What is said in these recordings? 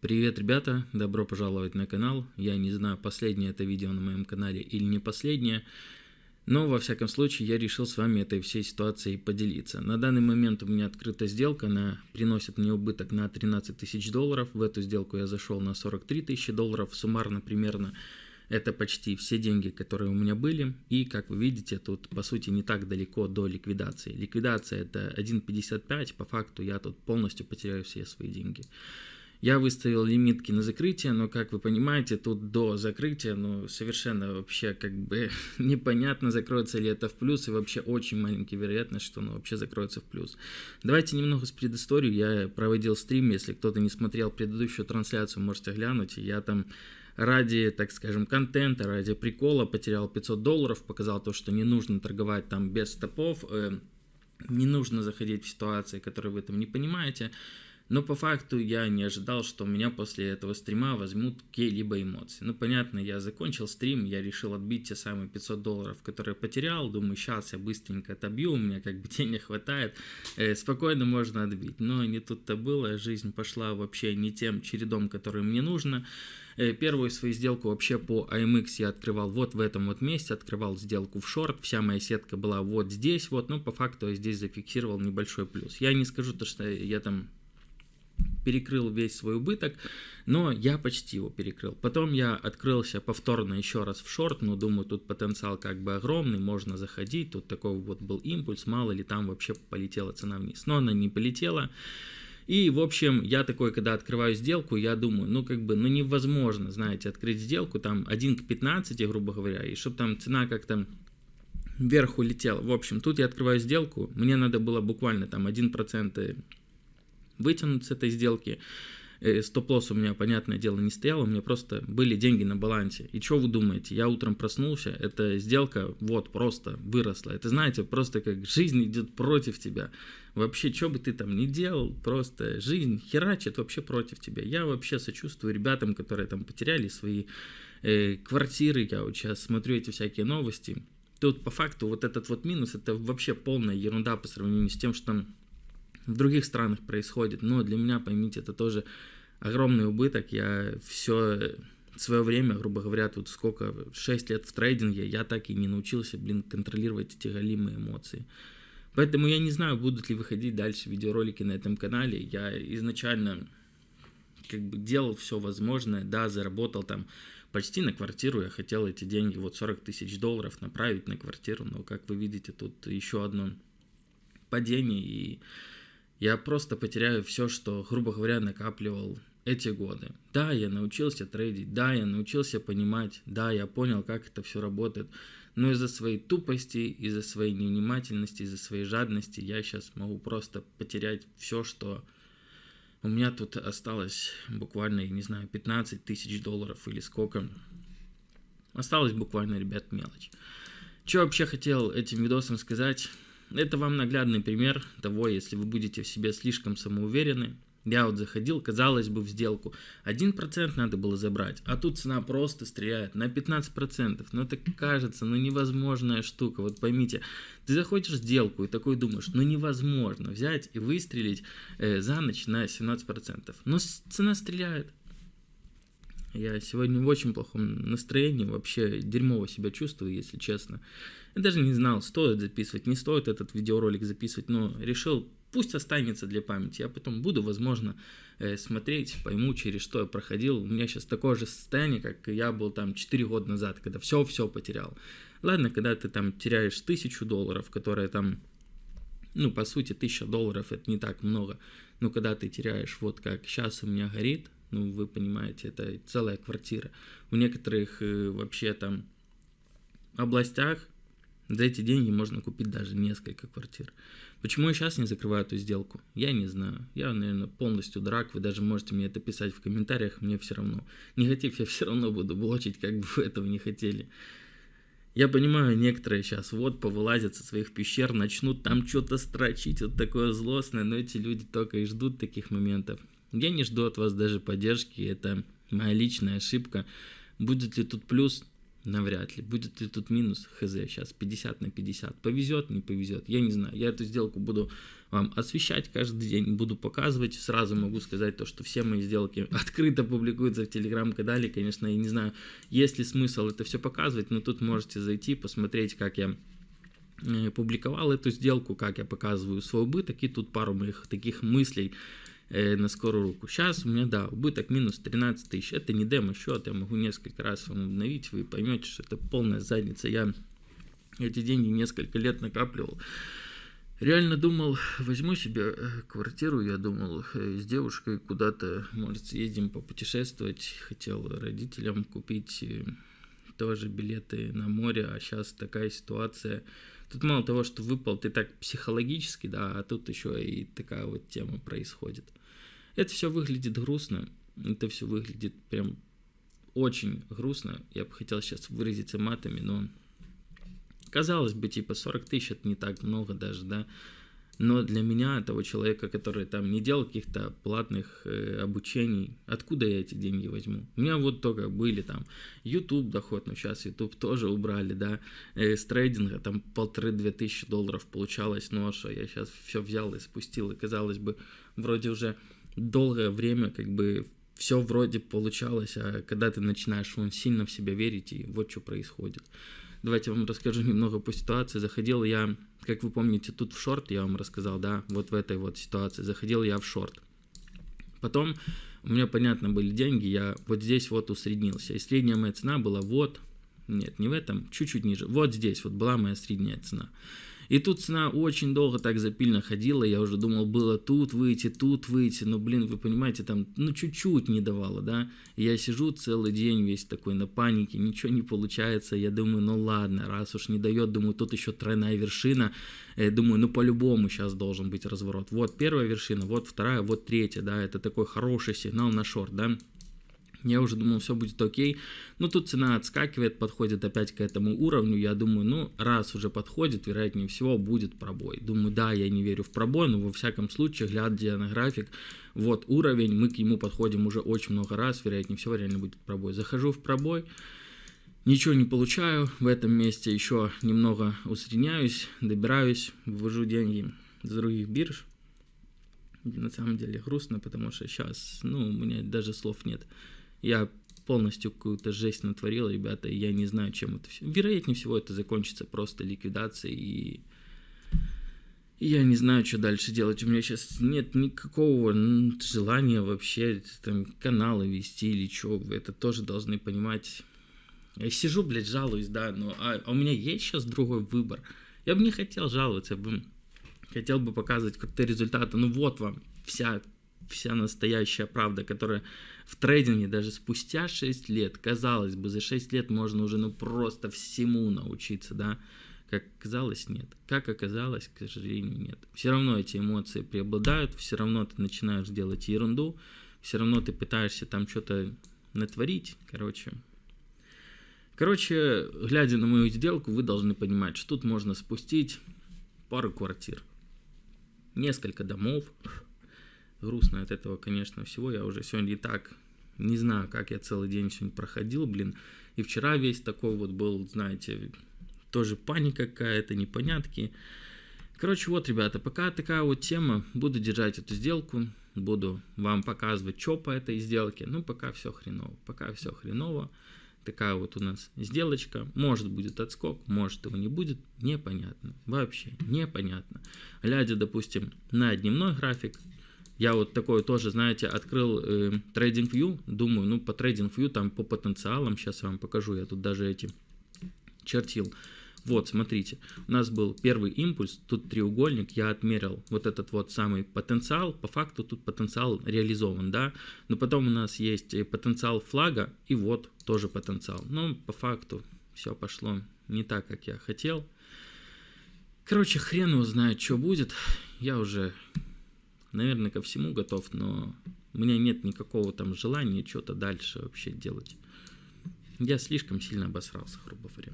Привет, ребята! Добро пожаловать на канал. Я не знаю, последнее это видео на моем канале или не последнее, но во всяком случае я решил с вами этой всей ситуацией поделиться. На данный момент у меня открыта сделка, она приносит мне убыток на 13 тысяч долларов. В эту сделку я зашел на 43 тысячи долларов, суммарно примерно это почти все деньги, которые у меня были. И, как вы видите, тут, по сути, не так далеко до ликвидации. Ликвидация это 1.55, по факту я тут полностью потеряю все свои деньги. Я выставил лимитки на закрытие, но, как вы понимаете, тут до закрытия, ну, совершенно вообще как бы непонятно, закроется ли это в плюс, и вообще очень маленькая вероятность, что оно вообще закроется в плюс. Давайте немного с предысторию. Я проводил стрим, если кто-то не смотрел предыдущую трансляцию, можете глянуть. Я там ради, так скажем, контента, ради прикола потерял 500 долларов, показал то, что не нужно торговать там без стопов, э, не нужно заходить в ситуации, которые вы там не понимаете. Но по факту я не ожидал, что меня после этого стрима возьмут какие-либо эмоции. Ну, понятно, я закончил стрим, я решил отбить те самые 500 долларов, которые потерял. Думаю, сейчас я быстренько отобью, у меня как бы денег хватает. Э, спокойно можно отбить. Но не тут-то было, жизнь пошла вообще не тем чередом, который мне нужно. Э, первую свою сделку вообще по AMX я открывал вот в этом вот месте, открывал сделку в шорт, вся моя сетка была вот здесь вот, но по факту я здесь зафиксировал небольшой плюс. Я не скажу то, что я там перекрыл весь свой убыток, но я почти его перекрыл. Потом я открылся повторно еще раз в шорт, но думаю, тут потенциал как бы огромный, можно заходить, тут такой вот был импульс, мало ли там вообще полетела цена вниз. Но она не полетела. И, в общем, я такой, когда открываю сделку, я думаю, ну, как бы, ну, невозможно, знаете, открыть сделку, там, 1 к 15, грубо говоря, и чтобы там цена как-то вверх улетела. В общем, тут я открываю сделку, мне надо было буквально там 1% вытянуть с этой сделки. Э, стоп-лосс у меня, понятное дело, не стоял, у меня просто были деньги на балансе. И что вы думаете? Я утром проснулся, эта сделка вот просто выросла. Это, знаете, просто как жизнь идет против тебя. Вообще, что бы ты там ни делал, просто жизнь херачит вообще против тебя. Я вообще сочувствую ребятам, которые там потеряли свои э, квартиры. Я вот сейчас смотрю эти всякие новости. Тут по факту вот этот вот минус, это вообще полная ерунда по сравнению с тем, что там в других странах происходит, но для меня, поймите, это тоже огромный убыток. Я все свое время, грубо говоря, тут сколько, 6 лет в трейдинге, я так и не научился, блин, контролировать эти галимые эмоции. Поэтому я не знаю, будут ли выходить дальше видеоролики на этом канале. Я изначально как бы делал все возможное, да, заработал там почти на квартиру, я хотел эти деньги, вот 40 тысяч долларов направить на квартиру, но, как вы видите, тут еще одно падение, и я просто потеряю все, что, грубо говоря, накапливал эти годы. Да, я научился трейдить, да, я научился понимать, да, я понял, как это все работает, но из-за своей тупости, из-за своей невнимательности, из-за своей жадности я сейчас могу просто потерять все, что у меня тут осталось буквально, я не знаю, 15 тысяч долларов или сколько. Осталось буквально, ребят, мелочь. Что вообще хотел этим видосом сказать? Это вам наглядный пример того, если вы будете в себе слишком самоуверены. Я вот заходил, казалось бы, в сделку. 1% надо было забрать, а тут цена просто стреляет на 15%. Ну это кажется, ну невозможная штука. Вот поймите, ты заходишь в сделку и такой думаешь, ну невозможно взять и выстрелить э, за ночь на 17%. Но цена стреляет. Я сегодня в очень плохом настроении, вообще дерьмово себя чувствую, если честно. Я даже не знал, стоит записывать, не стоит этот видеоролик записывать, но решил, пусть останется для памяти. Я потом буду, возможно, э, смотреть, пойму, через что я проходил. У меня сейчас такое же состояние, как я был там 4 года назад, когда все-все потерял. Ладно, когда ты там теряешь тысячу долларов, которая там, ну, по сути, тысяча долларов, это не так много. Но когда ты теряешь, вот как сейчас у меня горит, ну, вы понимаете, это целая квартира. В некоторых э, вообще там областях за эти деньги можно купить даже несколько квартир. Почему я сейчас не закрываю эту сделку? Я не знаю. Я, наверное, полностью драк. Вы даже можете мне это писать в комментариях, мне все равно. Негатив я все равно буду блочить, как бы вы этого не хотели. Я понимаю, некоторые сейчас вот повылазят со своих пещер, начнут там что-то строчить, вот такое злостное, но эти люди только и ждут таких моментов. Я не жду от вас даже поддержки, это моя личная ошибка. Будет ли тут плюс? Навряд ли. Будет ли тут минус? Хз. Сейчас 50 на 50. Повезет, не повезет. Я не знаю. Я эту сделку буду вам освещать каждый день, буду показывать. Сразу могу сказать то, что все мои сделки открыто публикуются в телеграм-канале. Конечно, я не знаю, есть ли смысл это все показывать, но тут можете зайти, посмотреть, как я э, публиковал эту сделку, как я показываю свой убыток, и тут пару моих таких мыслей э, на скорую руку. Сейчас у меня, да, убыток минус 13 тысяч. Это не демо-счет, я могу несколько раз вам обновить, вы поймете, что это полная задница. Я эти деньги несколько лет накапливал. Реально думал, возьму себе э, квартиру, я думал, э, с девушкой куда-то, может, съездим попутешествовать. Хотел родителям купить э, тоже билеты на море, а сейчас такая ситуация. Тут мало того, что выпал ты так психологически, да, а тут еще и такая вот тема происходит. Это все выглядит грустно, это все выглядит прям очень грустно. Я бы хотел сейчас выразиться матами, но казалось бы, типа 40 тысяч это не так много даже, да. Но для меня, того человека, который там не делал каких-то платных э, обучений, откуда я эти деньги возьму? У меня вот только были там YouTube доход, но сейчас YouTube тоже убрали, да, э, с трейдинга там полторы-две тысячи долларов получалось ноша, я сейчас все взял и спустил, и казалось бы, вроде уже долгое время как бы все вроде получалось, а когда ты начинаешь вон, сильно в себя верить, и вот что происходит. Давайте я вам расскажу немного по ситуации. Заходил я, как вы помните, тут в шорт, я вам рассказал, да, вот в этой вот ситуации. Заходил я в шорт. Потом у меня, понятно, были деньги, я вот здесь вот усреднился. И средняя моя цена была вот, нет, не в этом, чуть-чуть ниже. Вот здесь вот была моя средняя цена. И тут цена очень долго так запильно ходила, я уже думал, было тут выйти, тут выйти, но, блин, вы понимаете, там, ну, чуть-чуть не давало, да. Я сижу целый день весь такой на панике, ничего не получается, я думаю, ну ладно, раз уж не дает, думаю, тут еще тройная вершина, я думаю, ну, по-любому сейчас должен быть разворот. Вот первая вершина, вот вторая, вот третья, да, это такой хороший сигнал на шорт, да. Я уже думал, все будет окей. Но тут цена отскакивает, подходит опять к этому уровню. Я думаю, ну, раз уже подходит, вероятнее всего, будет пробой. Думаю, да, я не верю в пробой, но во всяком случае, глядя на график, вот уровень, мы к нему подходим уже очень много раз, вероятнее всего, реально будет пробой. Захожу в пробой, ничего не получаю. В этом месте еще немного усредняюсь, добираюсь, вывожу деньги с других бирж. На самом деле грустно, потому что сейчас, ну, у меня даже слов нет. Я полностью какую-то жесть натворил, ребята, и я не знаю, чем это все. Вероятнее всего, это закончится просто ликвидацией, и я не знаю, что дальше делать. У меня сейчас нет никакого желания вообще там каналы вести или что. Вы это тоже должны понимать. Я сижу, блядь, жалуюсь, да, но а, а у меня есть сейчас другой выбор. Я бы не хотел жаловаться, я бы хотел бы показывать какие-то результаты. Ну вот вам вся вся настоящая правда, которая в трейдинге даже спустя 6 лет, казалось бы, за 6 лет можно уже ну просто всему научиться, да, как оказалось, нет. Как оказалось, к сожалению, нет. Все равно эти эмоции преобладают, все равно ты начинаешь делать ерунду, все равно ты пытаешься там что-то натворить, короче. Короче, глядя на мою сделку, вы должны понимать, что тут можно спустить пару квартир, несколько домов, грустно от этого, конечно, всего. Я уже сегодня и так не знаю, как я целый день сегодня проходил, блин. И вчера весь такой вот был, знаете, тоже паника какая-то, непонятки. Короче, вот, ребята, пока такая вот тема, буду держать эту сделку, буду вам показывать, что по этой сделке. Ну, пока все хреново, пока все хреново. Такая вот у нас сделочка. Может будет отскок, может его не будет. Непонятно. Вообще непонятно. Глядя, допустим, на дневной график, я вот такой тоже, знаете, открыл э, TradingView, думаю, ну по TradingView там по потенциалам, сейчас я вам покажу, я тут даже эти чертил. Вот, смотрите, у нас был первый импульс, тут треугольник, я отмерил вот этот вот самый потенциал, по факту тут потенциал реализован, да, но потом у нас есть потенциал флага, и вот тоже потенциал, но по факту все пошло не так, как я хотел. Короче, хрен его знает, что будет, я уже наверное, ко всему готов, но у меня нет никакого там желания что-то дальше вообще делать. Я слишком сильно обосрался, грубо говоря.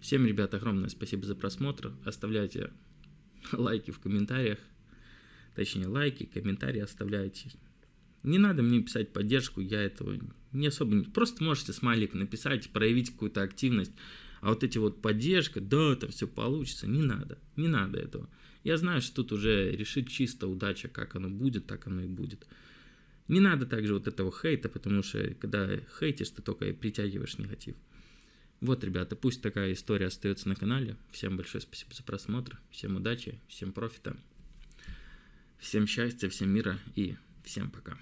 Всем, ребят, огромное спасибо за просмотр. Оставляйте лайки в комментариях. Точнее, лайки, комментарии оставляйте. Не надо мне писать поддержку, я этого не особо... Просто можете смайлик написать, проявить какую-то активность. А вот эти вот поддержка, да, это все получится, не надо, не надо этого. Я знаю, что тут уже решит чисто удача, как оно будет, так оно и будет. Не надо также вот этого хейта, потому что когда хейтишь, ты только притягиваешь негатив. Вот, ребята, пусть такая история остается на канале. Всем большое спасибо за просмотр, всем удачи, всем профита, всем счастья, всем мира и всем пока.